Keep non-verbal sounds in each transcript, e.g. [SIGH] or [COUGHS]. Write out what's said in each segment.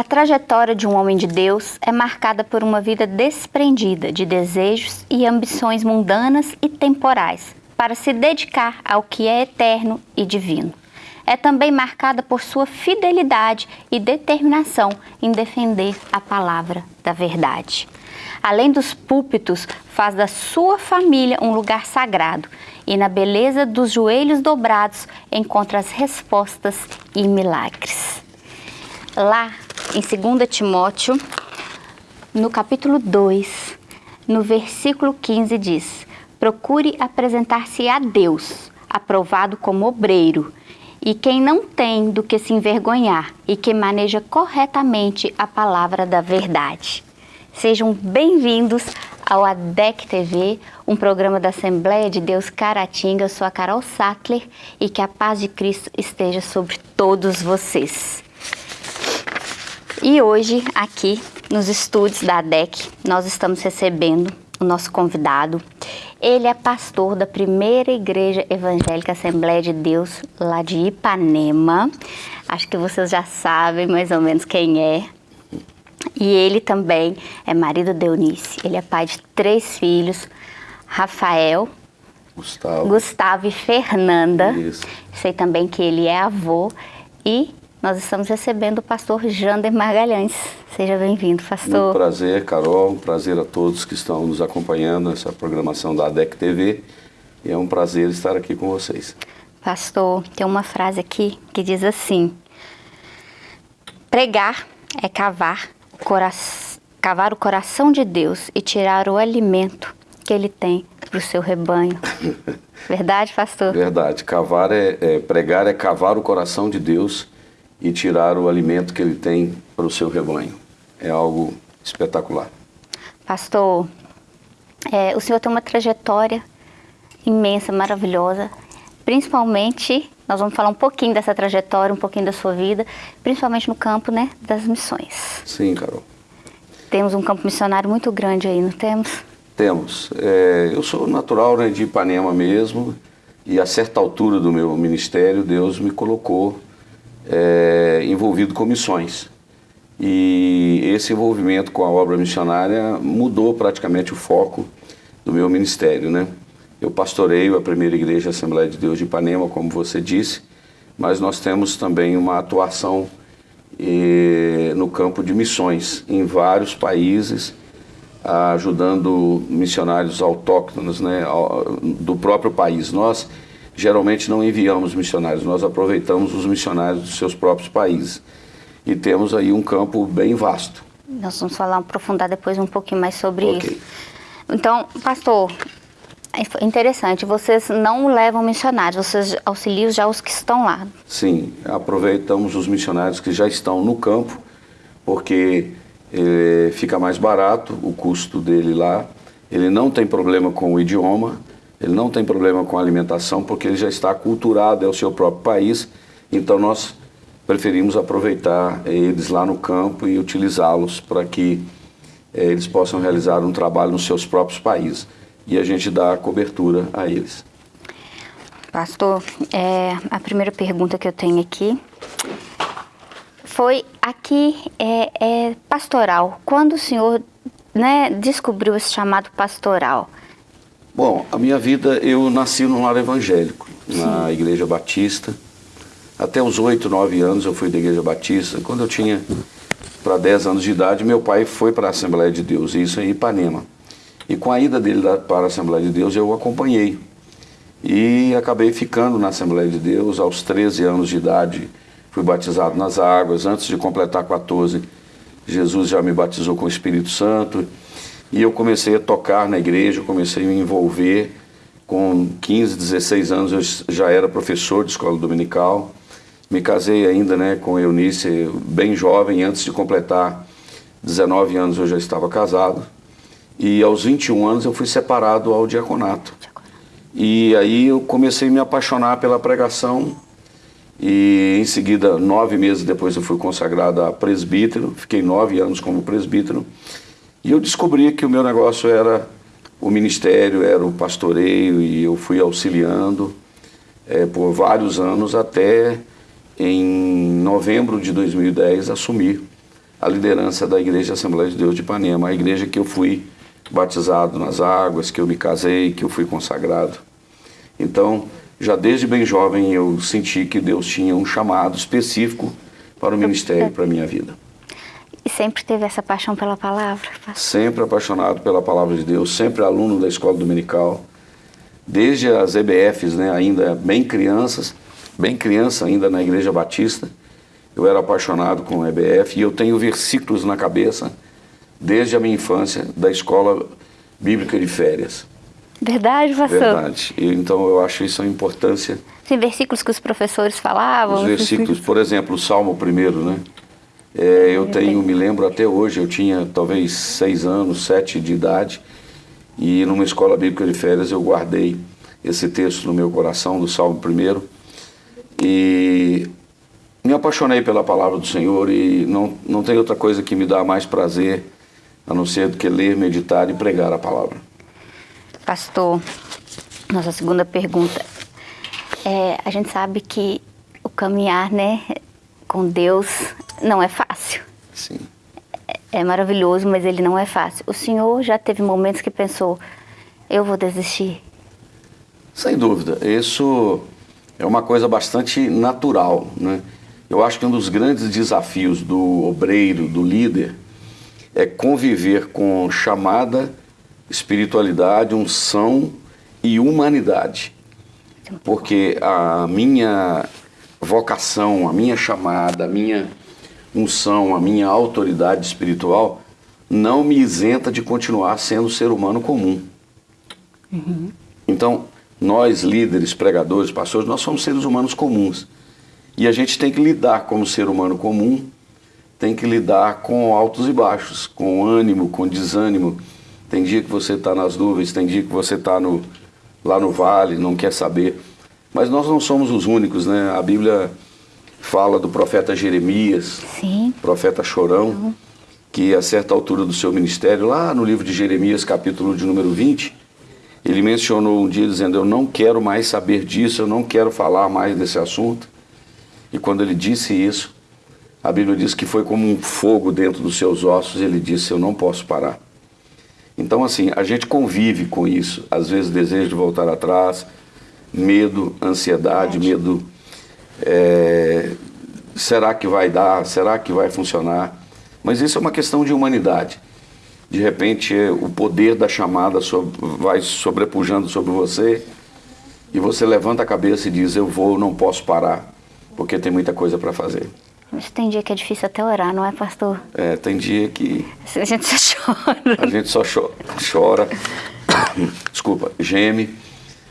A trajetória de um homem de Deus é marcada por uma vida desprendida de desejos e ambições mundanas e temporais, para se dedicar ao que é eterno e divino. É também marcada por sua fidelidade e determinação em defender a palavra da verdade. Além dos púlpitos, faz da sua família um lugar sagrado e na beleza dos joelhos dobrados encontra as respostas e milagres. Lá em 2 Timóteo, no capítulo 2, no versículo 15 diz: Procure apresentar-se a Deus, aprovado como obreiro, e quem não tem do que se envergonhar e que maneja corretamente a palavra da verdade. Sejam bem-vindos ao ADEC TV, um programa da Assembleia de Deus Caratinga. Eu sou a Carol Sattler e que a paz de Cristo esteja sobre todos vocês. E hoje, aqui nos estúdios da ADEC, nós estamos recebendo o nosso convidado. Ele é pastor da primeira igreja evangélica Assembleia de Deus, lá de Ipanema. Acho que vocês já sabem mais ou menos quem é. E ele também é marido de Eunice. Ele é pai de três filhos, Rafael, Gustavo, Gustavo e Fernanda. Isso. Sei também que ele é avô e nós estamos recebendo o pastor Jander Margalhães. Seja bem-vindo, pastor. Muito prazer, Carol. Um prazer a todos que estão nos acompanhando nessa programação da ADEC TV. E é um prazer estar aqui com vocês. Pastor, tem uma frase aqui que diz assim: Pregar é cavar, cora cavar o coração de Deus e tirar o alimento que ele tem para o seu rebanho. [LAUGHS] Verdade, pastor? Verdade. Cavar é, é, pregar é cavar o coração de Deus e tirar o alimento que ele tem para o seu rebanho. É algo espetacular. Pastor, é, o senhor tem uma trajetória imensa, maravilhosa, principalmente, nós vamos falar um pouquinho dessa trajetória, um pouquinho da sua vida, principalmente no campo né, das missões. Sim, Carol. Temos um campo missionário muito grande aí, não temos? Temos. É, eu sou natural né, de Ipanema mesmo, e a certa altura do meu ministério, Deus me colocou é, envolvido com missões. E esse envolvimento com a obra missionária mudou praticamente o foco do meu ministério, né? Eu pastoreio a primeira igreja Assembleia de Deus de Ipanema, como você disse, mas nós temos também uma atuação eh, no campo de missões em vários países, ajudando missionários autóctonos né, do próprio país. Nós geralmente não enviamos missionários, nós aproveitamos os missionários dos seus próprios países. E temos aí um campo bem vasto. Nós vamos falar, aprofundar depois um pouquinho mais sobre okay. isso. Então, pastor, é interessante, vocês não levam missionários, vocês auxiliam já os que estão lá. Sim, aproveitamos os missionários que já estão no campo, porque eh, fica mais barato o custo dele lá, ele não tem problema com o idioma, ele não tem problema com a alimentação porque ele já está aculturado ao seu próprio país, então nós preferimos aproveitar eles lá no campo e utilizá-los para que eh, eles possam realizar um trabalho nos seus próprios países e a gente dá cobertura a eles. Pastor, é, a primeira pergunta que eu tenho aqui foi aqui é, é pastoral. Quando o senhor né, descobriu esse chamado pastoral? Bom, a minha vida, eu nasci num lar evangélico, Sim. na Igreja Batista. Até os 8, 9 anos eu fui da Igreja Batista. Quando eu tinha para 10 anos de idade, meu pai foi para a Assembleia de Deus, isso em Ipanema. E com a ida dele para a Assembleia de Deus, eu o acompanhei. E acabei ficando na Assembleia de Deus aos 13 anos de idade. Fui batizado nas águas. Antes de completar 14, Jesus já me batizou com o Espírito Santo. E eu comecei a tocar na igreja, comecei a me envolver. Com 15, 16 anos eu já era professor de escola dominical. Me casei ainda né, com Eunice, bem jovem, antes de completar 19 anos eu já estava casado. E aos 21 anos eu fui separado ao diaconato. E aí eu comecei a me apaixonar pela pregação. E em seguida, nove meses depois, eu fui consagrado a presbítero. Fiquei nove anos como presbítero. E eu descobri que o meu negócio era o ministério, era o pastoreio, e eu fui auxiliando é, por vários anos até em novembro de 2010 assumir a liderança da Igreja Assembleia de Deus de Ipanema, a igreja que eu fui batizado nas águas, que eu me casei, que eu fui consagrado. Então, já desde bem jovem eu senti que Deus tinha um chamado específico para o ministério, para a minha vida. Sempre teve essa paixão pela palavra? Sempre apaixonado pela palavra de Deus, sempre aluno da escola dominical, desde as EBFs, né, ainda bem crianças, bem criança ainda na Igreja Batista, eu era apaixonado com EBF e eu tenho versículos na cabeça desde a minha infância da escola bíblica de férias. Verdade, pastor? Verdade. E, então eu acho isso a importância. Tem versículos que os professores falavam? Os versículos, por exemplo, o Salmo primeiro, né? É, eu tenho, me lembro até hoje, eu tinha talvez seis anos, sete de idade, e numa escola bíblica de férias eu guardei esse texto no meu coração, do Salmo primeiro, e me apaixonei pela palavra do Senhor e não, não tem outra coisa que me dá mais prazer a não ser do que ler, meditar e pregar a palavra. Pastor, nossa segunda pergunta. É, a gente sabe que o caminhar né, com Deus não é fácil. Sim. É, é maravilhoso, mas ele não é fácil. O senhor já teve momentos que pensou, eu vou desistir? Sem dúvida. Isso é uma coisa bastante natural, né? Eu acho que um dos grandes desafios do obreiro, do líder, é conviver com chamada, espiritualidade, unção e humanidade. Porque a minha vocação, a minha chamada, a minha unção, a minha autoridade espiritual não me isenta de continuar sendo ser humano comum. Uhum. Então, nós líderes, pregadores, pastores, nós somos seres humanos comuns. E a gente tem que lidar como ser humano comum, tem que lidar com altos e baixos, com ânimo, com desânimo. Tem dia que você está nas nuvens, tem dia que você está lá no vale, não quer saber. Mas nós não somos os únicos, né? A Bíblia fala do profeta Jeremias, Sim. profeta chorão, uhum. que a certa altura do seu ministério, lá no livro de Jeremias, capítulo de número 20, ele mencionou um dia dizendo: Eu não quero mais saber disso, eu não quero falar mais desse assunto. E quando ele disse isso, a Bíblia diz que foi como um fogo dentro dos seus ossos, e ele disse: Eu não posso parar. Então, assim, a gente convive com isso. Às vezes, desejo de voltar atrás, medo, ansiedade, medo. É, será que vai dar? Será que vai funcionar? Mas isso é uma questão de humanidade. De repente, o poder da chamada vai sobrepujando sobre você e você levanta a cabeça e diz: Eu vou, não posso parar porque tem muita coisa para fazer. Mas tem dia que é difícil até orar, não é, pastor? É, tem dia que... A gente só [LAUGHS] chora. A gente só cho chora, [COUGHS] desculpa, geme,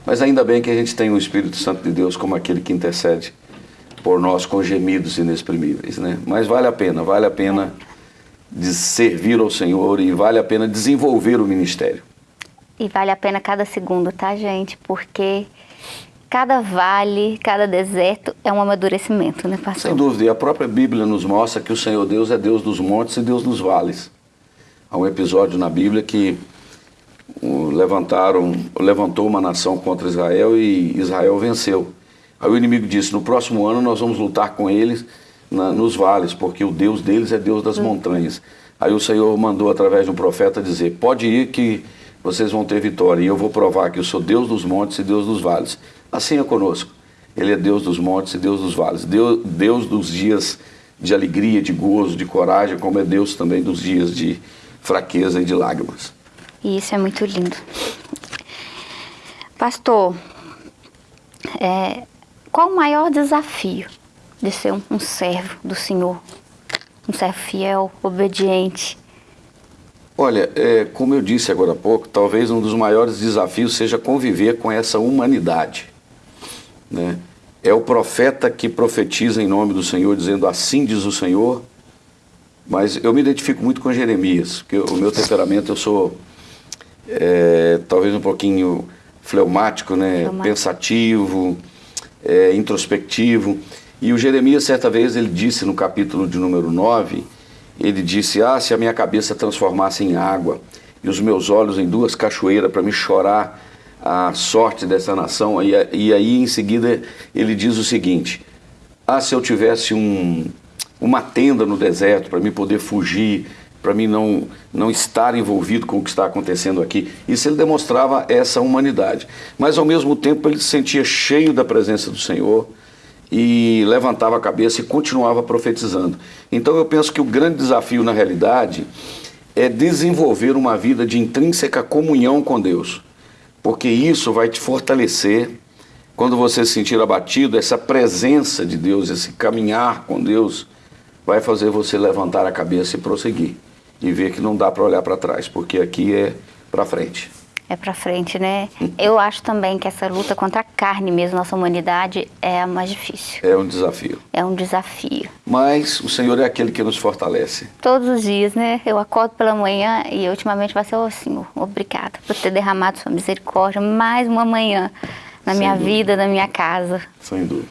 mas ainda bem que a gente tem o Espírito Santo de Deus como aquele que intercede por nós com gemidos inexprimíveis, né? Mas vale a pena, vale a pena de servir ao Senhor e vale a pena desenvolver o ministério. E vale a pena cada segundo, tá, gente? Porque cada vale, cada deserto é um amadurecimento, né, pastor? Sem dúvida, e a própria Bíblia nos mostra que o Senhor Deus é Deus dos montes e Deus dos vales. Há um episódio na Bíblia que levantaram, levantou uma nação contra Israel e Israel venceu. Aí o inimigo disse, no próximo ano nós vamos lutar com eles na, nos vales, porque o Deus deles é Deus das montanhas. Aí o Senhor mandou através de um profeta dizer, pode ir que vocês vão ter vitória, e eu vou provar que eu sou Deus dos montes e Deus dos vales. Assim é conosco. Ele é Deus dos montes e Deus dos vales. Deus, Deus dos dias de alegria, de gozo, de coragem, como é Deus também dos dias de fraqueza e de lágrimas. E isso é muito lindo. Pastor, é, qual o maior desafio de ser um, um servo do Senhor? Um servo fiel, obediente? Olha, é, como eu disse agora há pouco, talvez um dos maiores desafios seja conviver com essa humanidade. Né? É o profeta que profetiza em nome do Senhor, dizendo assim diz o Senhor. Mas eu me identifico muito com Jeremias, porque o meu temperamento, eu sou é, talvez um pouquinho fleumático, né? Fleumático. pensativo, é, introspectivo. E o Jeremias, certa vez, ele disse no capítulo de número 9, ele disse, ah, se a minha cabeça transformasse em água e os meus olhos em duas cachoeiras para me chorar a sorte dessa nação. E, e aí em seguida ele diz o seguinte: Ah, se eu tivesse um, uma tenda no deserto para mim poder fugir, para mim não, não estar envolvido com o que está acontecendo aqui. Isso ele demonstrava essa humanidade. Mas ao mesmo tempo ele se sentia cheio da presença do Senhor e levantava a cabeça e continuava profetizando. Então eu penso que o grande desafio na realidade é desenvolver uma vida de intrínseca comunhão com Deus, porque isso vai te fortalecer quando você se sentir abatido, essa presença de Deus, esse caminhar com Deus, vai fazer você levantar a cabeça e prosseguir e ver que não dá para olhar para trás, porque aqui é para frente. É para frente, né? [LAUGHS] Eu acho também que essa luta contra a carne mesmo, nossa humanidade, é a mais difícil. É um desafio. É um desafio. Mas o Senhor é aquele que nos fortalece. Todos os dias, né? Eu acordo pela manhã e ultimamente vai ser, oh, Senhor, obrigada por ter derramado sua misericórdia mais uma manhã na Sem minha dúvida. vida, na minha casa. Sem dúvida.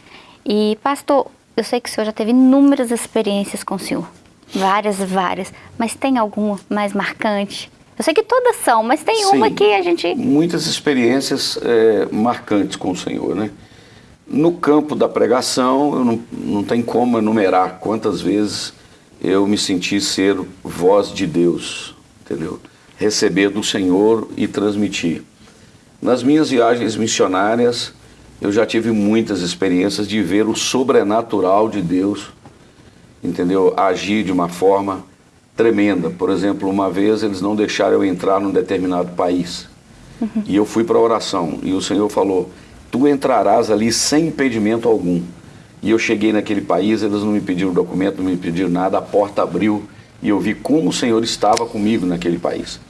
E, pastor, eu sei que o senhor já teve inúmeras experiências com o senhor. Várias, várias. Mas tem alguma mais marcante? Eu sei que todas são, mas tem Sim, uma que a gente... Muitas experiências é, marcantes com o Senhor, né? No campo da pregação, eu não, não tem como enumerar quantas vezes eu me senti ser voz de Deus, entendeu? Receber do Senhor e transmitir. Nas minhas viagens missionárias, eu já tive muitas experiências de ver o sobrenatural de Deus, entendeu? Agir de uma forma tremenda. Por exemplo, uma vez eles não deixaram eu entrar num determinado país. Uhum. E eu fui para a oração. E o Senhor falou: Tu entrarás ali sem impedimento algum. E eu cheguei naquele país, eles não me pediram documento, não me pediram nada, a porta abriu e eu vi como o Senhor estava comigo naquele país.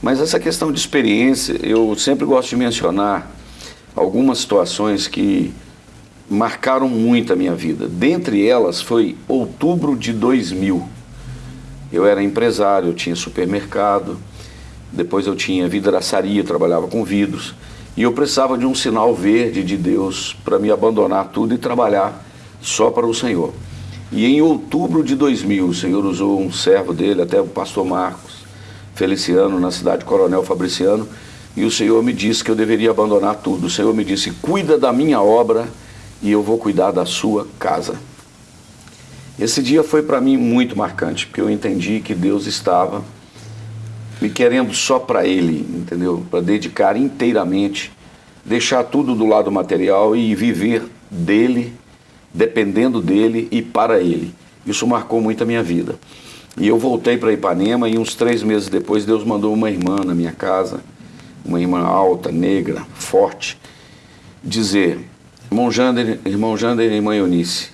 Mas essa questão de experiência, eu sempre gosto de mencionar algumas situações que marcaram muito a minha vida. Dentre elas foi outubro de 2000. Eu era empresário, eu tinha supermercado, depois eu tinha vidraçaria, eu trabalhava com vidros, e eu precisava de um sinal verde de Deus para me abandonar tudo e trabalhar só para o Senhor. E em outubro de 2000, o Senhor usou um servo dele, até o pastor Marcos Feliciano, na cidade Coronel Fabriciano, e o Senhor me disse que eu deveria abandonar tudo. O Senhor me disse: cuida da minha obra e eu vou cuidar da sua casa. Esse dia foi para mim muito marcante, porque eu entendi que Deus estava me querendo só para Ele, entendeu? Para dedicar inteiramente, deixar tudo do lado material e viver dele, dependendo dele e para Ele. Isso marcou muito a minha vida. E eu voltei para Ipanema e uns três meses depois Deus mandou uma irmã na minha casa, uma irmã alta, negra, forte, dizer, irmão Jander, irmão Jander e irmã Eunice,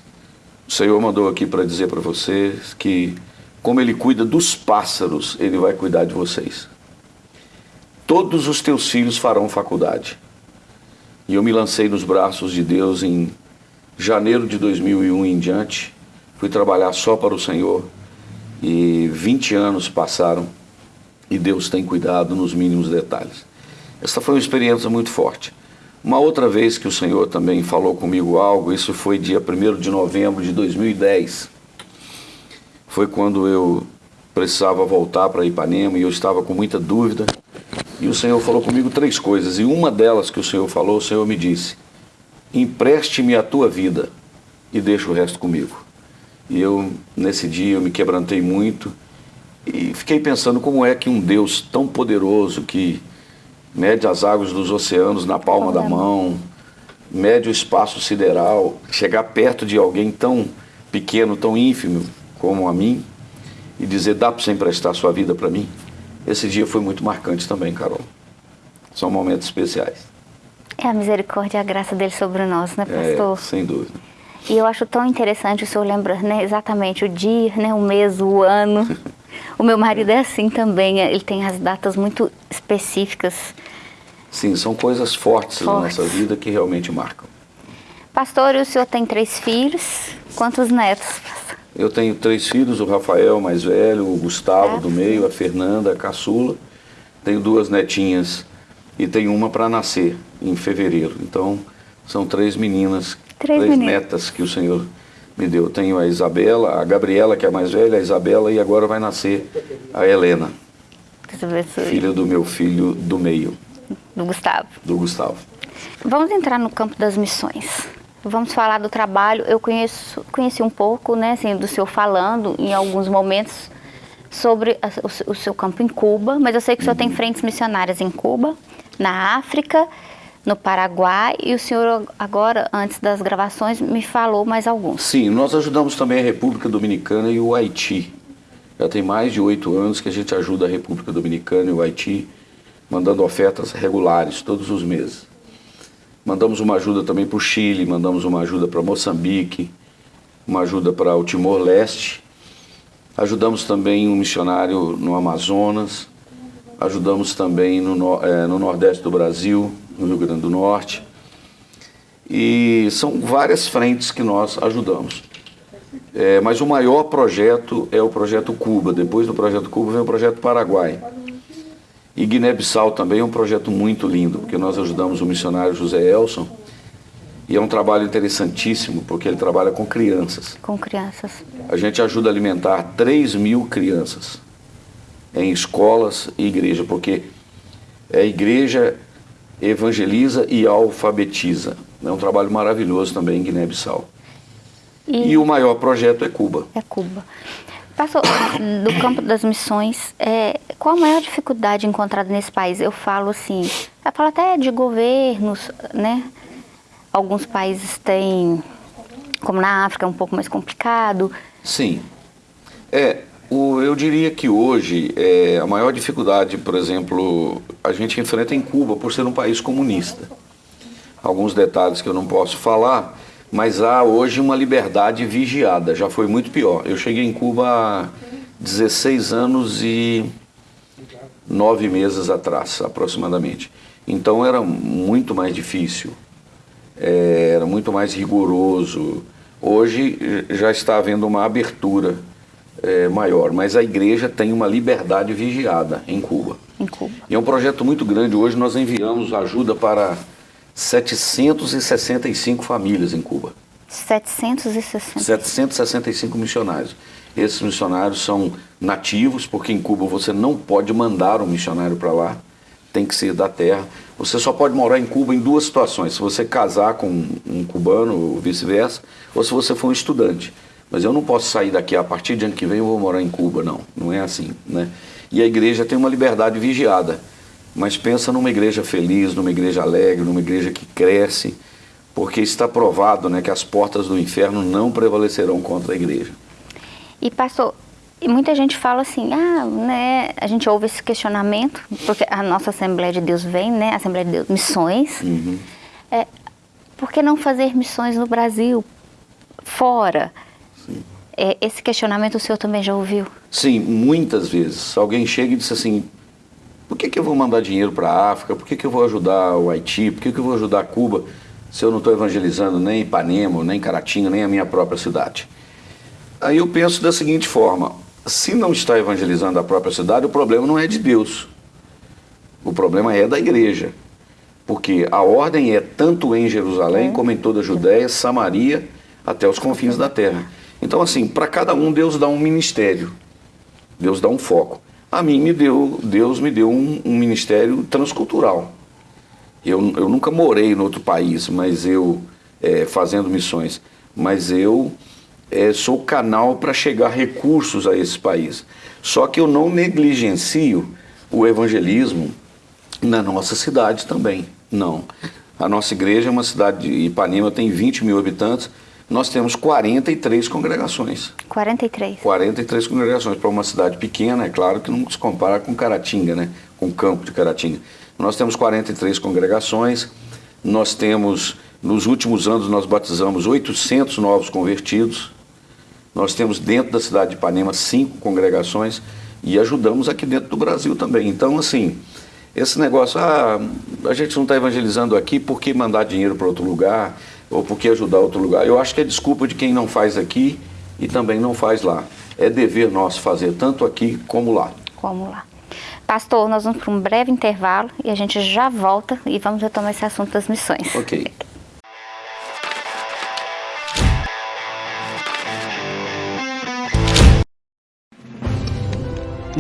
o Senhor mandou aqui para dizer para vocês que, como Ele cuida dos pássaros, Ele vai cuidar de vocês. Todos os teus filhos farão faculdade. E eu me lancei nos braços de Deus em janeiro de 2001 em diante. Fui trabalhar só para o Senhor. E 20 anos passaram e Deus tem cuidado nos mínimos detalhes. Essa foi uma experiência muito forte. Uma outra vez que o Senhor também falou comigo algo, isso foi dia 1 de novembro de 2010. Foi quando eu precisava voltar para Ipanema e eu estava com muita dúvida. E o Senhor falou comigo três coisas. E uma delas que o Senhor falou, o Senhor me disse: Empreste-me a tua vida e deixa o resto comigo. E eu, nesse dia, eu me quebrantei muito e fiquei pensando como é que um Deus tão poderoso que mede as águas dos oceanos na palma da mão, mede o espaço sideral, chegar perto de alguém tão pequeno, tão ínfimo como a mim e dizer, dá para você emprestar sua vida para mim? Esse dia foi muito marcante também, Carol. São momentos especiais. É a misericórdia e a graça dele sobre nós, né, é, pastor? É, sem dúvida. E eu acho tão interessante o senhor lembrar né, exatamente o dia, né, o mês, o ano. [LAUGHS] O meu marido é assim também, ele tem as datas muito específicas. Sim, são coisas fortes, fortes. na nossa vida que realmente marcam. Pastor, o senhor tem três filhos? Quantos netos? Eu tenho três filhos, o Rafael, mais velho, o Gustavo, é. do meio, a Fernanda, a caçula. Tenho duas netinhas e tenho uma para nascer em fevereiro. Então, são três meninas, três, três netas que o Senhor me deu. Tenho a Isabela, a Gabriela, que é a mais velha, a Isabela, e agora vai nascer a Helena, filha do meu filho do meio. Do Gustavo. Do Gustavo. Vamos entrar no campo das missões. Vamos falar do trabalho. Eu conheço, conheci um pouco, né, assim, do senhor falando em alguns momentos sobre a, o, o, seu campo em Cuba, mas eu sei que o senhor tem frentes missionárias em Cuba, na África, no Paraguai e o senhor agora, antes das gravações, me falou mais alguns. Sim, nós ajudamos também a República Dominicana e o Haiti. Já tem mais de oito anos que a gente ajuda a República Dominicana e o Haiti, mandando ofertas regulares todos os meses. Mandamos uma ajuda também para o Chile, mandamos uma ajuda para Moçambique, uma ajuda para o Timor-Leste. Ajudamos também um missionário no Amazonas, ajudamos também no, é, no Nordeste do Brasil, no Rio Grande do Norte. E são várias frentes que nós ajudamos. É, mas o maior projeto é o projeto Cuba. Depois do projeto Cuba vem o projeto Paraguai. E Guiné-Bissau também é um projeto muito lindo, porque nós ajudamos o missionário José Elson. E é um trabalho interessantíssimo, porque ele trabalha com crianças. Com crianças. A gente ajuda a alimentar 3 mil crianças em escolas e igreja, porque a igreja evangeliza e alfabetiza. É um trabalho maravilhoso também em Guiné-Bissau. E... e o maior projeto é Cuba. É Cuba. Passou [COUGHS] do campo das missões, é, qual a maior dificuldade encontrada nesse país? Eu falo assim, eu falo até de governos, né? Alguns países têm, como na África, é um pouco mais complicado. Sim. É, o, eu diria que hoje é, a maior dificuldade, por exemplo, a gente enfrenta em Cuba por ser um país comunista. Alguns detalhes que eu não posso falar, mas há hoje uma liberdade vigiada, já foi muito pior. Eu cheguei em Cuba há 16 anos e nove meses atrás, aproximadamente. Então era muito mais difícil, é, era muito mais rigoroso. Hoje já está havendo uma abertura é, maior, mas a igreja tem uma liberdade vigiada em Cuba. Em Cuba. E é um projeto muito grande. Hoje nós enviamos ajuda para 765 famílias em Cuba. 765? 765 missionários. Esses missionários são nativos, porque em Cuba você não pode mandar um missionário para lá, tem que ser da terra. Você só pode morar em Cuba em duas situações, se você casar com um cubano ou vice-versa, ou se você for um estudante. Mas eu não posso sair daqui a partir de ano que vem eu vou morar em Cuba, não. Não é assim, né? E a igreja tem uma liberdade vigiada. Mas pensa numa igreja feliz, numa igreja alegre, numa igreja que cresce, porque está provado né, que as portas do inferno não prevalecerão contra a igreja. E pastor, e muita gente fala assim, ah, né, a gente ouve esse questionamento, porque a nossa Assembleia de Deus vem, né, Assembleia de Deus, missões, uhum. é, por que não fazer missões no Brasil, fora? É, esse questionamento o senhor também já ouviu? Sim, muitas vezes. Alguém chega e diz assim, por que, que eu vou mandar dinheiro para a África? Por que, que eu vou ajudar o Haiti? Por que, que eu vou ajudar Cuba se eu não estou evangelizando nem Ipanema, nem Caratinga, nem a minha própria cidade? Aí eu penso da seguinte forma, se não está evangelizando a própria cidade, o problema não é de Deus. O problema é da igreja. Porque a ordem é tanto em Jerusalém é. como em toda a Judéia, Samaria, até os confins da terra. Então, assim, para cada um, Deus dá um ministério. Deus dá um foco. A mim me deu, Deus me deu um, um ministério transcultural. Eu, eu nunca morei em outro país, mas eu, é, fazendo missões, mas eu é, sou canal para chegar recursos a esse país. Só que eu não negligencio o evangelismo na nossa cidade também. Não. A nossa igreja é uma cidade de Ipanema, tem 20 mil habitantes, nós temos 43 congregações. 43? 43 congregações. Para uma cidade pequena, é claro que não se compara com Caratinga, né? com o campo de Caratinga. Nós temos 43 congregações, nós temos, nos últimos anos, nós batizamos 800 novos convertidos, nós temos dentro da cidade de Ipanema cinco congregações e ajudamos aqui dentro do Brasil também. Então, assim, esse negócio, ah, a gente não está evangelizando aqui, por que mandar dinheiro para outro lugar? Ou porque ajudar outro lugar. Eu acho que é desculpa de quem não faz aqui e também não faz lá. É dever nosso fazer tanto aqui como lá. Como lá. Pastor, nós vamos para um breve intervalo e a gente já volta e vamos retomar esse assunto das missões. Ok. [LAUGHS]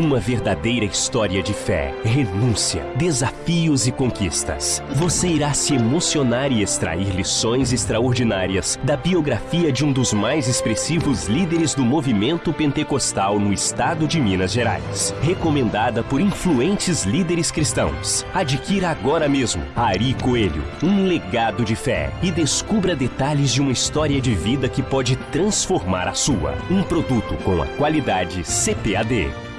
Uma verdadeira história de fé, renúncia, desafios e conquistas. Você irá se emocionar e extrair lições extraordinárias da biografia de um dos mais expressivos líderes do movimento pentecostal no estado de Minas Gerais. Recomendada por influentes líderes cristãos. Adquira agora mesmo Ari Coelho, um legado de fé e descubra detalhes de uma história de vida que pode transformar a sua. Um produto com a qualidade CPAD.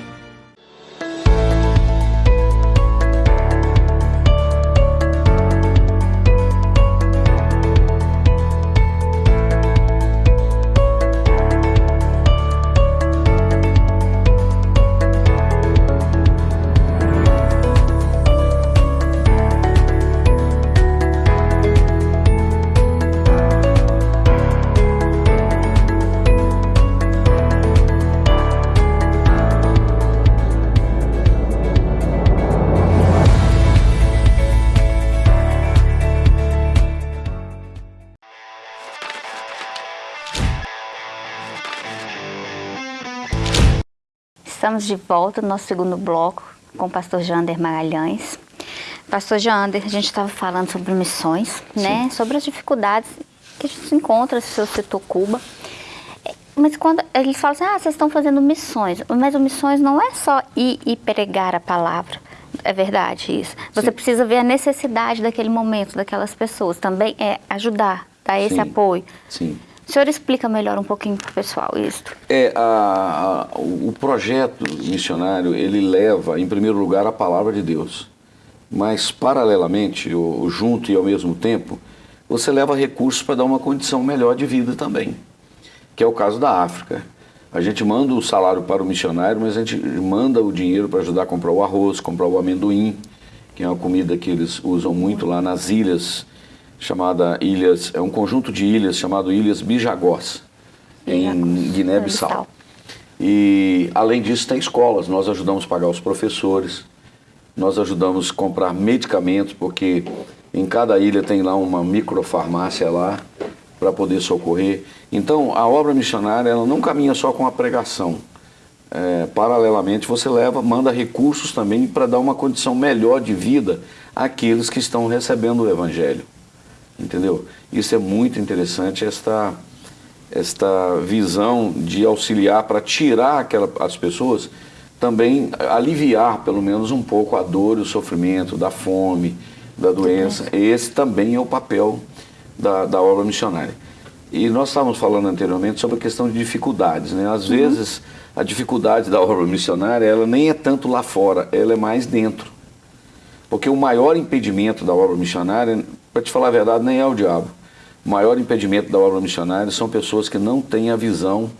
Estamos de volta no nosso segundo bloco com o pastor Jander Magalhães. Pastor Jander, a gente estava falando sobre missões, Sim. né? Sobre as dificuldades que a gente encontra no seu setor Cuba. Mas quando eles falam assim, ah, vocês estão fazendo missões, mas missões não é só ir e pregar a palavra. É verdade isso. Você Sim. precisa ver a necessidade daquele momento, daquelas pessoas. Também é ajudar, dar esse Sim. apoio. Sim. O senhor explica melhor um pouquinho para o pessoal isso. É, a, a, o projeto missionário, ele leva, em primeiro lugar, a palavra de Deus. Mas, paralelamente, ou, junto e ao mesmo tempo, você leva recursos para dar uma condição melhor de vida também. Que é o caso da África. A gente manda o salário para o missionário, mas a gente manda o dinheiro para ajudar a comprar o arroz, comprar o amendoim, que é uma comida que eles usam muito lá nas ilhas chamada Ilhas, é um conjunto de ilhas chamado Ilhas Bijagós, em Guiné-Bissau. E além disso tem escolas, nós ajudamos a pagar os professores, nós ajudamos a comprar medicamentos, porque em cada ilha tem lá uma microfarmácia lá para poder socorrer. Então a obra missionária ela não caminha só com a pregação. É, paralelamente você leva, manda recursos também para dar uma condição melhor de vida àqueles que estão recebendo o Evangelho entendeu? Isso é muito interessante, esta, esta visão de auxiliar para tirar aquela, as pessoas, também aliviar pelo menos um pouco a dor e o sofrimento da fome, da doença. Esse também é o papel da, da obra missionária. E nós estávamos falando anteriormente sobre a questão de dificuldades, né? Às uhum. vezes a dificuldade da obra missionária, ela nem é tanto lá fora, ela é mais dentro. Porque o maior impedimento da obra missionária para te falar a verdade, nem é o diabo. O maior impedimento da obra missionária são pessoas que não têm a visão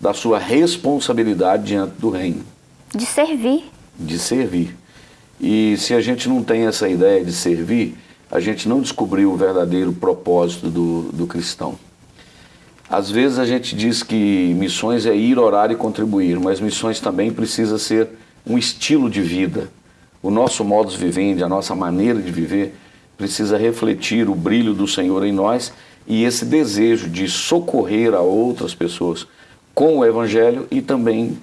da sua responsabilidade diante do reino. De servir. De servir. E se a gente não tem essa ideia de servir, a gente não descobriu o verdadeiro propósito do, do cristão. Às vezes a gente diz que missões é ir, orar e contribuir, mas missões também precisa ser um estilo de vida. O nosso modus vivendi, a nossa maneira de viver, precisa refletir o brilho do Senhor em nós e esse desejo de socorrer a outras pessoas com o Evangelho e também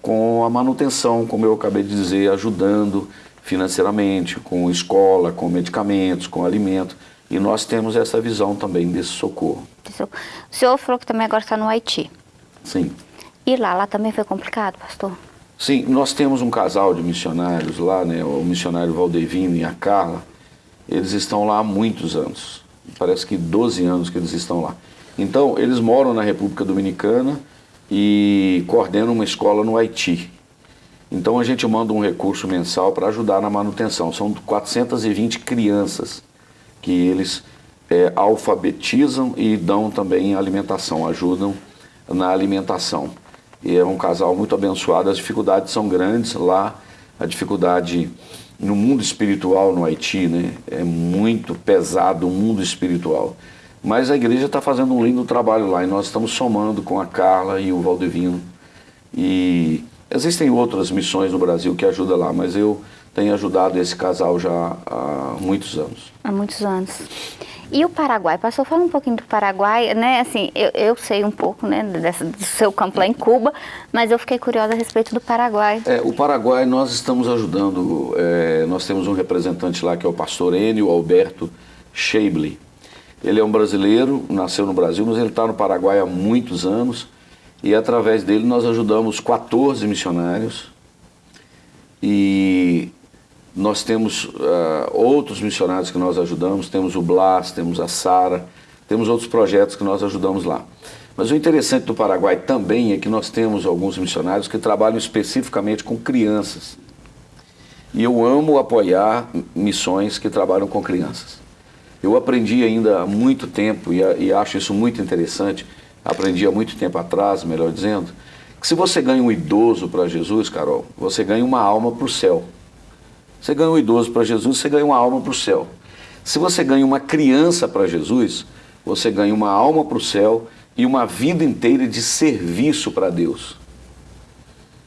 com a manutenção, como eu acabei de dizer, ajudando financeiramente, com escola, com medicamentos, com alimento. E nós temos essa visão também desse socorro. O senhor falou que também agora está no Haiti. Sim. E lá, lá também foi complicado, pastor? Sim, nós temos um casal de missionários lá, né, o missionário Valdevino e a Carla, eles estão lá há muitos anos. Parece que 12 anos que eles estão lá. Então, eles moram na República Dominicana e coordenam uma escola no Haiti. Então, a gente manda um recurso mensal para ajudar na manutenção. São 420 crianças que eles é, alfabetizam e dão também alimentação, ajudam na alimentação. E é um casal muito abençoado, as dificuldades são grandes lá, a dificuldade no mundo espiritual no Haiti, né? É muito pesado o mundo espiritual. Mas a igreja está fazendo um lindo trabalho lá e nós estamos somando com a Carla e o Valdevino. E existem outras missões no Brasil que ajudam lá, mas eu tenho ajudado esse casal já há muitos anos. Há muitos anos. E o Paraguai? Pastor, fala um pouquinho do Paraguai, né? Assim, eu, eu sei um pouco, né, dessa, do seu campo lá em Cuba, mas eu fiquei curiosa a respeito do Paraguai. É, o Paraguai nós estamos ajudando, é, nós temos um representante lá que é o pastor Enio Alberto Scheible. Ele é um brasileiro, nasceu no Brasil, mas ele está no Paraguai há muitos anos e através dele nós ajudamos 14 missionários e nós temos uh, outros missionários que nós ajudamos, temos o Blas, temos a Sara, temos outros projetos que nós ajudamos lá. Mas o interessante do Paraguai também é que nós temos alguns missionários que trabalham especificamente com crianças. E eu amo apoiar missões que trabalham com crianças. Eu aprendi ainda há muito tempo, e, e acho isso muito interessante, aprendi há muito tempo atrás, melhor dizendo, que se você ganha um idoso para Jesus, Carol, você ganha uma alma para o céu. Você ganha um idoso para Jesus, você ganha uma alma para o céu. Se você ganha uma criança para Jesus, você ganha uma alma para o céu e uma vida inteira de serviço para Deus.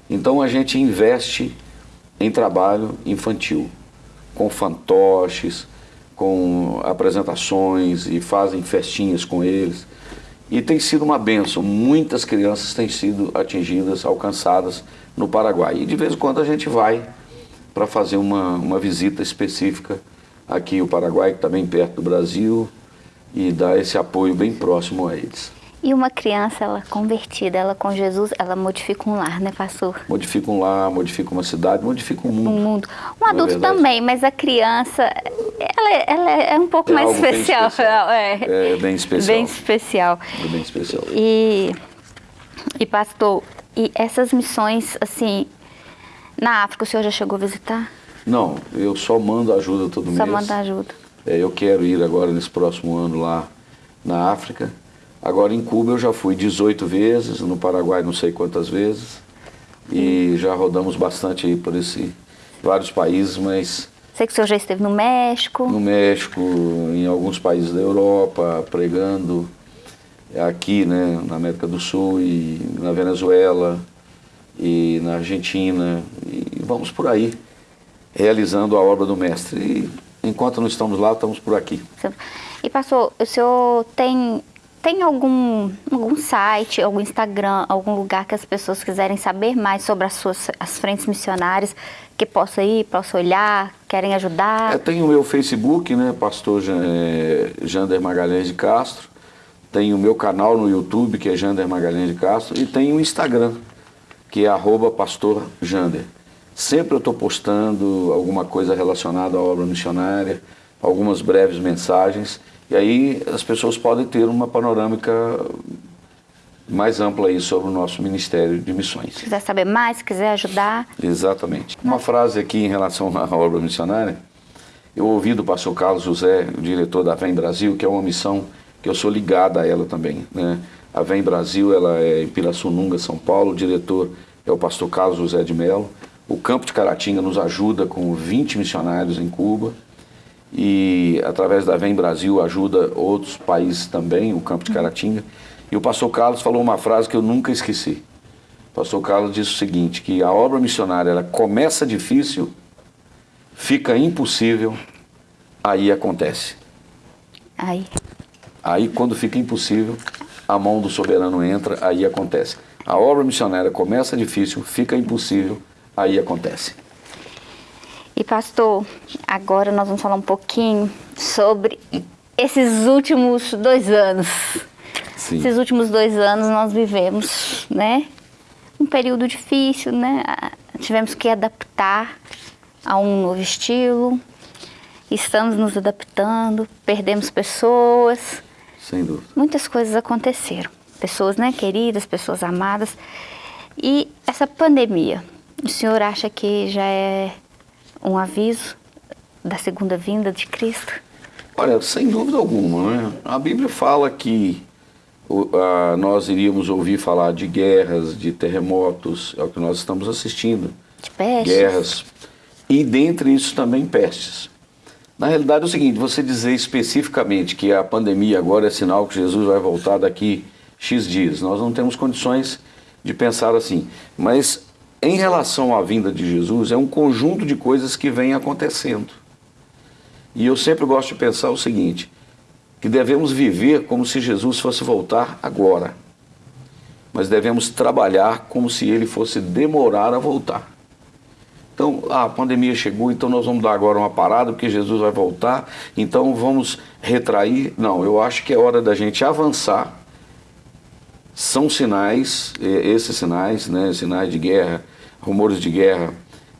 Então a gente investe em trabalho infantil, com fantoches, com apresentações e fazem festinhas com eles. E tem sido uma benção. Muitas crianças têm sido atingidas, alcançadas no Paraguai. E de vez em quando a gente vai para fazer uma, uma visita específica aqui o Paraguai, que está bem perto do Brasil, e dar esse apoio bem próximo a eles. E uma criança, ela convertida, ela com Jesus, ela modifica um lar, né, pastor? Modifica um lar, modifica uma cidade, modifica um mundo. Um mundo. Um adulto também, mas a criança, ela, ela é um pouco é mais especial. especial. É, é bem especial. Bem especial. É bem especial. E, e pastor, e essas missões, assim, na África, o senhor já chegou a visitar? Não, eu só mando ajuda todo mês. Só manda ajuda. É, eu quero ir agora nesse próximo ano lá na África. Agora em Cuba eu já fui 18 vezes, no Paraguai não sei quantas vezes. E hum. já rodamos bastante aí por esse vários países, mas Sei que o senhor já esteve no México. No México, em alguns países da Europa, pregando aqui, né, na América do Sul e na Venezuela e na Argentina, e vamos por aí, realizando a obra do Mestre. E enquanto não estamos lá, estamos por aqui. E pastor, o senhor tem, tem algum, algum site, algum Instagram, algum lugar que as pessoas quiserem saber mais sobre as suas as frentes missionárias, que possa ir, possa olhar, querem ajudar? É, tem o meu Facebook, né, pastor é, Jander Magalhães de Castro, tem o meu canal no YouTube, que é Jander Magalhães de Castro, e tem o Instagram, que é arroba pastor Jander. Sempre eu estou postando alguma coisa relacionada à obra missionária, algumas breves mensagens, e aí as pessoas podem ter uma panorâmica mais ampla aí sobre o nosso Ministério de Missões. Se quiser saber mais, se quiser ajudar. Exatamente. Uma frase aqui em relação [LAUGHS] à obra missionária, eu ouvi do pastor Carlos José, o diretor da Vem Brasil, que é uma missão que eu sou ligado a ela também, né? A Vem Brasil, ela é em Pirassununga, São Paulo, o diretor é o pastor Carlos José de Mello. O Campo de Caratinga nos ajuda com 20 missionários em Cuba e através da Vem Brasil ajuda outros países também, o Campo de Caratinga. E o pastor Carlos falou uma frase que eu nunca esqueci. O pastor Carlos disse o seguinte, que a obra missionária ela começa difícil, fica impossível, aí acontece. Aí. Aí quando fica impossível, a mão do soberano entra, aí acontece. A obra missionária começa difícil, fica impossível, aí acontece. E pastor, agora nós vamos falar um pouquinho sobre esses últimos dois anos. Sim. Esses últimos dois anos nós vivemos, né? Um período difícil, né? Tivemos que adaptar a um novo estilo. Estamos nos adaptando, perdemos pessoas, sem dúvida. Muitas coisas aconteceram. Pessoas né, queridas, pessoas amadas. E essa pandemia, o senhor acha que já é um aviso da segunda vinda de Cristo? Olha, sem dúvida alguma, né? A Bíblia fala que uh, nós iríamos ouvir falar de guerras, de terremotos, é o que nós estamos assistindo. De pestes. Guerras. E dentre isso também pestes. Na realidade é o seguinte, você dizer especificamente que a pandemia agora é sinal que Jesus vai voltar daqui X dias, nós não temos condições de pensar assim. Mas em relação à vinda de Jesus, é um conjunto de coisas que vem acontecendo. E eu sempre gosto de pensar o seguinte, que devemos viver como se Jesus fosse voltar agora. Mas devemos trabalhar como se ele fosse demorar a voltar. Então, a pandemia chegou, então nós vamos dar agora uma parada, porque Jesus vai voltar, então vamos retrair. Não, eu acho que é hora da gente avançar. São sinais, esses sinais, né, sinais de guerra, rumores de guerra,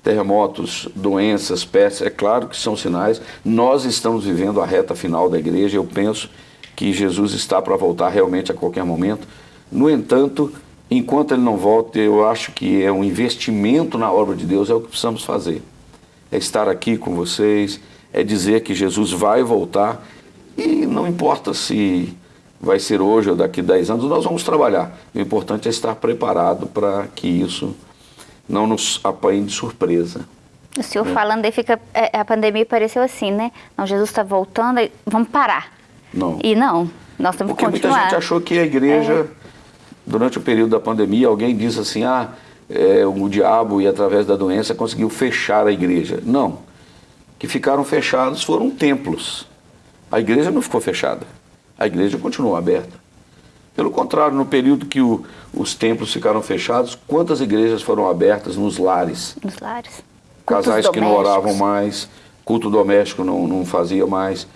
terremotos, doenças, pestes, é claro que são sinais. Nós estamos vivendo a reta final da igreja. Eu penso que Jesus está para voltar realmente a qualquer momento. No entanto, enquanto ele não volta, eu acho que é um investimento na obra de Deus, é o que precisamos fazer. É estar aqui com vocês, é dizer que Jesus vai voltar e não importa se vai ser hoje ou daqui a 10 anos, nós vamos trabalhar. O importante é estar preparado para que isso não nos apanhe de surpresa. O senhor é. falando aí, fica, é, a pandemia pareceu assim, né? Não, Jesus está voltando, vamos parar. Não. E não, nós temos Porque que continuar. muita gente achou que a igreja, é. durante o período da pandemia, alguém disse assim, ah, é, o diabo e através da doença conseguiu fechar a igreja. Não. Que ficaram fechados foram templos. A igreja não ficou fechada. A igreja continuou aberta. Pelo contrário, no período que o, os templos ficaram fechados, quantas igrejas foram abertas nos lares? Nos lares. Casais que não oravam mais, culto doméstico não, não fazia mais,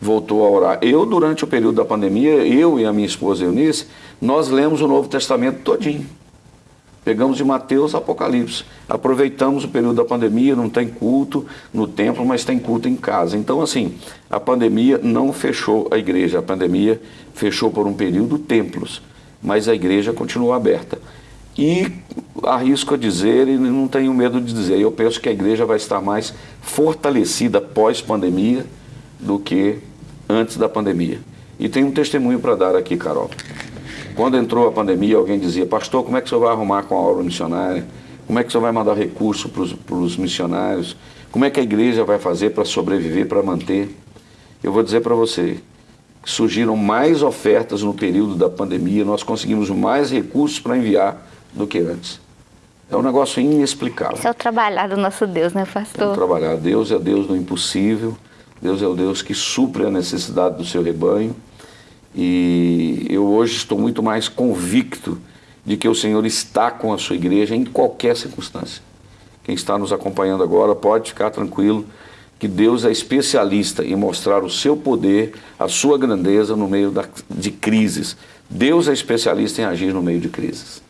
voltou a orar. Eu, durante o período da pandemia, eu e a minha esposa Eunice, nós lemos o Novo Testamento todinho. Pegamos de Mateus Apocalipse. Aproveitamos o período da pandemia, não tem culto no templo, mas tem culto em casa. Então, assim, a pandemia não fechou a igreja, a pandemia fechou por um período templos, mas a igreja continuou aberta. E arrisco a dizer, e não tenho medo de dizer, eu penso que a igreja vai estar mais fortalecida pós-pandemia do que antes da pandemia. E tem um testemunho para dar aqui, Carol. Quando entrou a pandemia, alguém dizia, pastor, como é que o senhor vai arrumar com a obra missionária? Como é que o senhor vai mandar recurso para os missionários? Como é que a igreja vai fazer para sobreviver, para manter? Eu vou dizer para você, surgiram mais ofertas no período da pandemia, nós conseguimos mais recursos para enviar do que antes. É um negócio inexplicável. Esse é o trabalhar do nosso Deus, né, pastor? É o trabalhar. Deus é Deus do impossível, Deus é o Deus que supre a necessidade do seu rebanho. E eu hoje estou muito mais convicto de que o Senhor está com a sua igreja em qualquer circunstância. Quem está nos acompanhando agora pode ficar tranquilo que Deus é especialista em mostrar o seu poder, a sua grandeza no meio da, de crises. Deus é especialista em agir no meio de crises.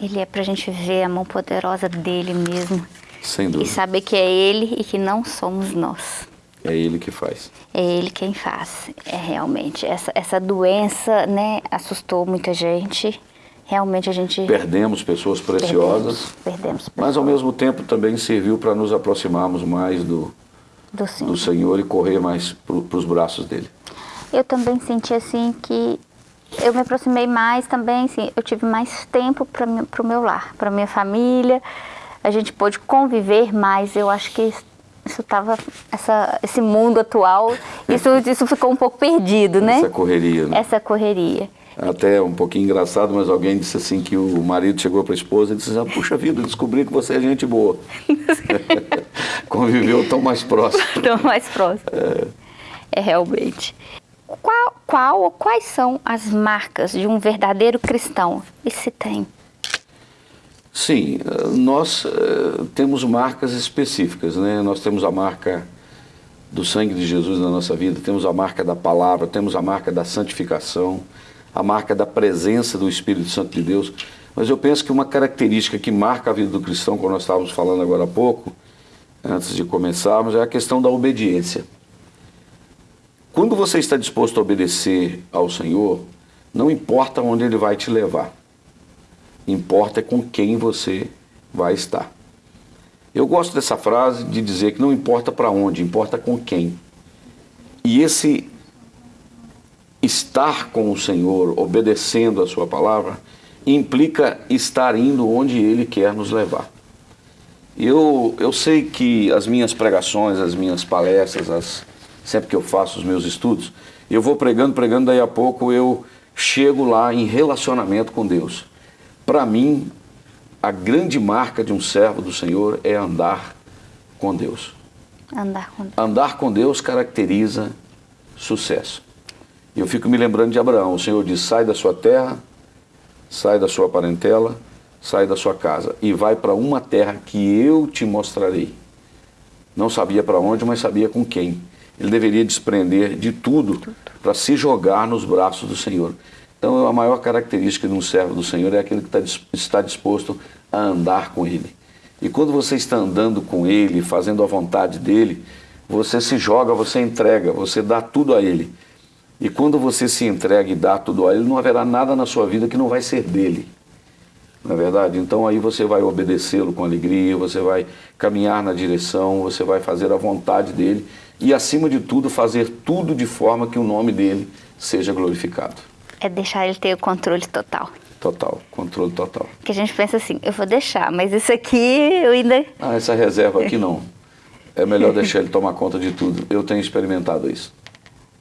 Ele é para a gente ver a mão poderosa dele mesmo. Sem dúvida. E saber que é ele e que não somos nós. É ele que faz. É ele quem faz, é realmente. Essa, essa doença, né, assustou muita gente. Realmente a gente... Perdemos pessoas preciosas. Perdemos, perdemos pessoas. Mas ao mesmo tempo também serviu para nos aproximarmos mais do, do, Senhor. do Senhor e correr mais para os braços dele. Eu também senti assim que eu me aproximei mais também, assim, eu tive mais tempo para o meu lar, para minha família. A gente pôde conviver mais, eu acho que isso estava essa esse mundo atual isso isso ficou um pouco perdido né? Essa correria né? essa correria. Até um pouquinho engraçado mas alguém disse assim que o marido chegou para a esposa e disse assim, puxa vida descobri que você é gente boa. [LAUGHS] Conviveu tão mais próximo. [LAUGHS] Tão mais próximo. É, é realmente. Qual, qual ou quais são as marcas de um verdadeiro cristão? E se tem Sim, nós uh, temos marcas específicas, né? Nós temos a marca do sangue de Jesus na nossa vida, temos a marca da palavra, temos a marca da santificação, a marca da presença do Espírito Santo de Deus. Mas eu penso que uma característica que marca a vida do cristão, como nós estávamos falando agora há pouco, antes de começarmos, é a questão da obediência. Quando você está disposto a obedecer ao Senhor, não importa onde Ele vai te levar importa com quem você vai estar. Eu gosto dessa frase de dizer que não importa para onde, importa com quem. E esse estar com o Senhor, obedecendo a sua palavra, implica estar indo onde Ele quer nos levar. Eu, eu sei que as minhas pregações, as minhas palestras, as, sempre que eu faço os meus estudos, eu vou pregando, pregando, daí a pouco eu chego lá em relacionamento com Deus. Para mim, a grande marca de um servo do Senhor é andar com Deus. Andar com Deus. Andar com Deus caracteriza sucesso. E eu fico me lembrando de Abraão. O Senhor diz: sai da sua terra, sai da sua parentela, sai da sua casa e vai para uma terra que eu te mostrarei. Não sabia para onde, mas sabia com quem. Ele deveria desprender de tudo para se jogar nos braços do Senhor. Então, a maior característica de um servo do Senhor é aquele que tá está disposto a andar com Ele. E quando você está andando com Ele, fazendo a vontade dEle, você se joga, você entrega, você dá tudo a Ele. E quando você se entrega e dá tudo a Ele, não haverá nada na sua vida que não vai ser dele. Não é verdade? Então aí você vai obedecê-lo com alegria, você vai caminhar na direção, você vai fazer a vontade dele e, acima de tudo, fazer tudo de forma que o nome dele seja glorificado. É deixar ele ter o controle total. Total, controle total. Que a gente pensa assim, eu vou deixar, mas isso aqui eu ainda... Ah, essa reserva aqui não. É melhor deixar ele tomar conta de tudo. Eu tenho experimentado isso.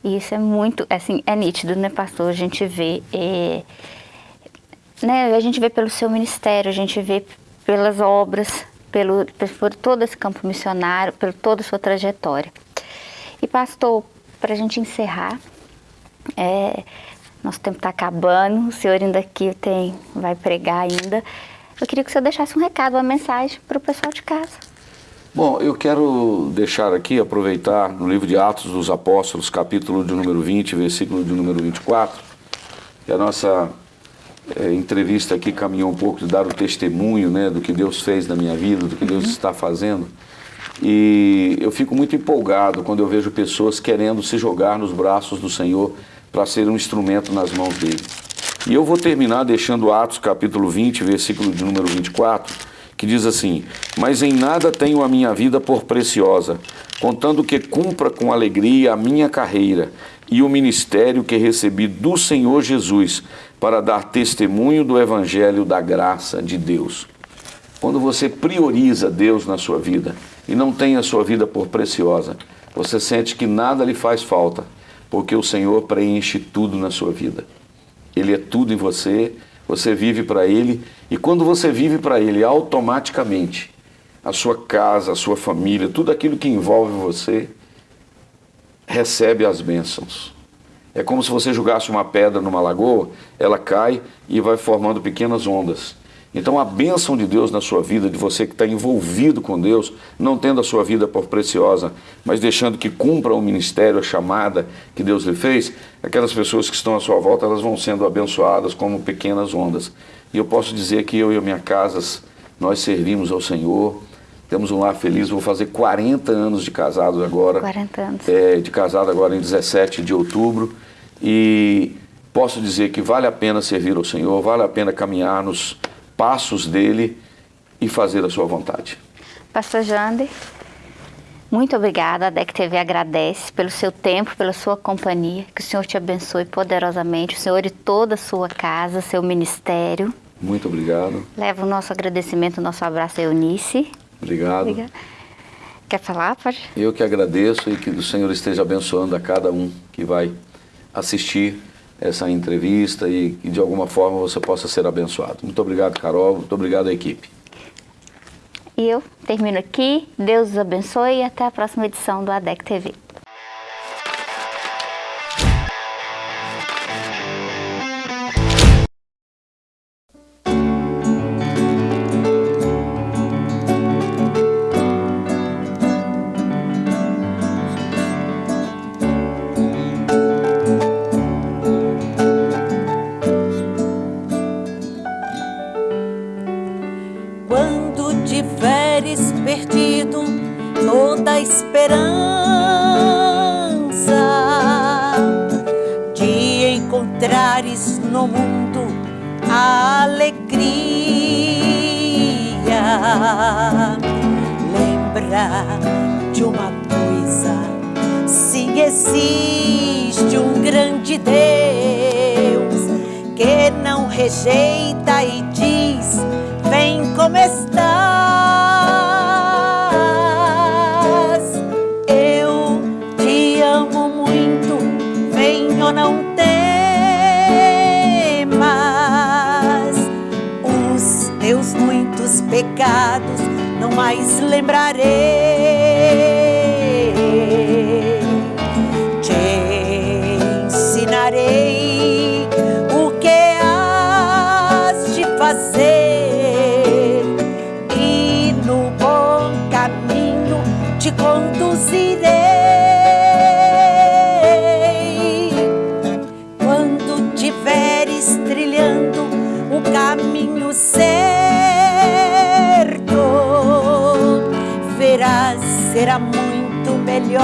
Isso é muito, assim, é nítido, né, pastor? A gente vê, é, né, a gente vê pelo seu ministério, a gente vê pelas obras, pelo, por todo esse campo missionário, por toda a sua trajetória. E pastor, para a gente encerrar, é, nosso tempo está acabando, o senhor ainda aqui tem, vai pregar ainda. Eu queria que o senhor deixasse um recado, uma mensagem para o pessoal de casa. Bom, eu quero deixar aqui, aproveitar no livro de Atos dos Apóstolos, capítulo de número 20, versículo de número 24, que a nossa é, entrevista aqui caminhou um pouco de dar o testemunho né, do que Deus fez na minha vida, do que Deus está fazendo. E eu fico muito empolgado quando eu vejo pessoas querendo se jogar nos braços do Senhor para ser um instrumento nas mãos dele. E eu vou terminar deixando Atos capítulo 20, versículo de número 24, que diz assim: Mas em nada tenho a minha vida por preciosa, contando que cumpra com alegria a minha carreira e o ministério que recebi do Senhor Jesus para dar testemunho do Evangelho da graça de Deus. Quando você prioriza Deus na sua vida e não tem a sua vida por preciosa, você sente que nada lhe faz falta porque o Senhor preenche tudo na sua vida. Ele é tudo em você, você vive para Ele, e quando você vive para Ele, automaticamente, a sua casa, a sua família, tudo aquilo que envolve você, recebe as bênçãos. É como se você jogasse uma pedra numa lagoa, ela cai e vai formando pequenas ondas. Então a bênção de Deus na sua vida, de você que está envolvido com Deus, não tendo a sua vida por preciosa, mas deixando que cumpra o ministério, a chamada que Deus lhe fez, aquelas pessoas que estão à sua volta, elas vão sendo abençoadas como pequenas ondas. E eu posso dizer que eu e a minha casa, nós servimos ao Senhor, temos um lar feliz, vou fazer 40 anos de casado agora. 40 anos. É, de casado agora em 17 de outubro. E posso dizer que vale a pena servir ao Senhor, vale a pena caminhar nos passos dele e fazer a sua vontade. Pastor Jander, muito obrigada. A DEC TV agradece pelo seu tempo, pela sua companhia. Que o Senhor te abençoe poderosamente, o Senhor e toda a sua casa, seu ministério. Muito obrigado. Leva o nosso agradecimento, o nosso abraço a Eunice. Obrigado. Obrigada. Quer falar, pode? Eu que agradeço e que o Senhor esteja abençoando a cada um que vai assistir essa entrevista e que de alguma forma você possa ser abençoado. Muito obrigado, Carol. Muito obrigado à equipe. E eu termino aqui. Deus os abençoe e até a próxima edição do ADEC TV. pecados não mais lembrarei.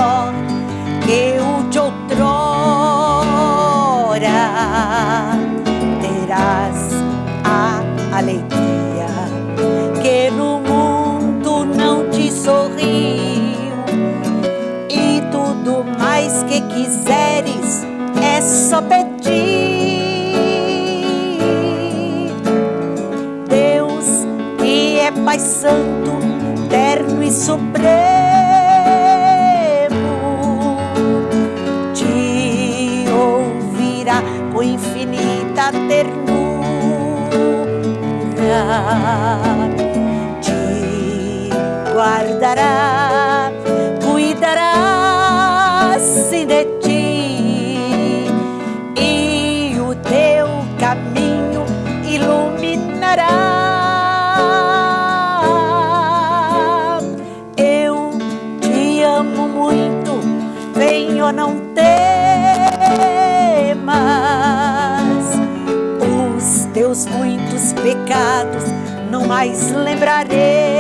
Melhor mais lembrarei.